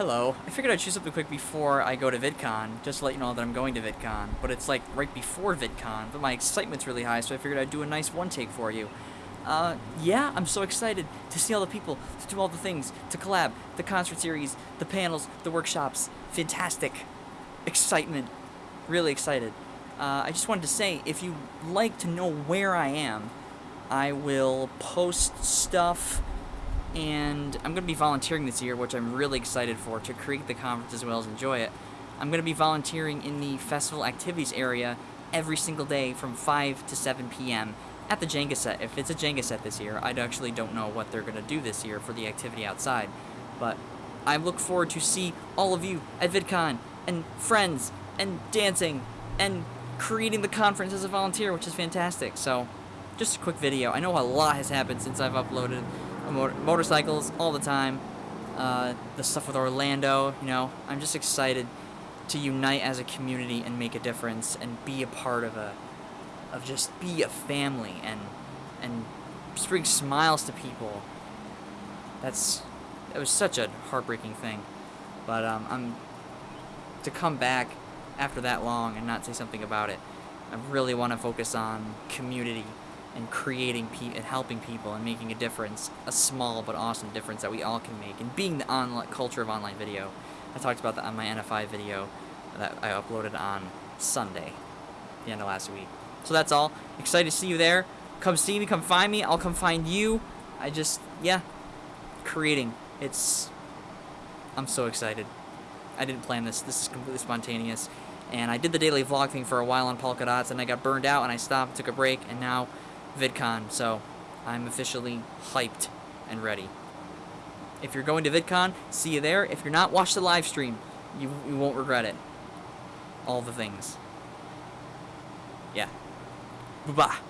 hello. I figured I'd choose something quick before I go to VidCon, just to let you know that I'm going to VidCon. But it's like right before VidCon, but my excitement's really high, so I figured I'd do a nice one take for you. Uh, yeah, I'm so excited to see all the people, to do all the things, to collab, the concert series, the panels, the workshops. Fantastic. Excitement. Really excited. Uh, I just wanted to say, if you like to know where I am, I will post stuff and I'm going to be volunteering this year, which I'm really excited for, to create the conference as well as enjoy it. I'm going to be volunteering in the festival activities area every single day from 5 to 7 p.m. at the Jenga set. If it's a Jenga set this year, I actually don't know what they're going to do this year for the activity outside. But I look forward to see all of you at VidCon, and friends, and dancing, and creating the conference as a volunteer, which is fantastic. So, just a quick video. I know a lot has happened since I've uploaded motor motorcycles all the time. Uh, the stuff with Orlando, you know, I'm just excited to unite as a community and make a difference and be a part of a, of just be a family and, and bring smiles to people. That's, it was such a heartbreaking thing. But, um, I'm, to come back after that long and not say something about it, I really want to focus on community and creating and helping people and making a difference, a small but awesome difference that we all can make, and being the online culture of online video. I talked about that on my NFI video that I uploaded on Sunday, the end of last week. So that's all. Excited to see you there. Come see me, come find me, I'll come find you. I just, yeah, creating. It's, I'm so excited. I didn't plan this. This is completely spontaneous. And I did the daily vlog thing for a while on Polka Dots, and I got burned out, and I stopped, took a break, and now VidCon, so I'm officially hyped and ready. If you're going to VidCon, see you there. If you're not, watch the live stream. You, you won't regret it. All the things. Yeah. Bye-bye.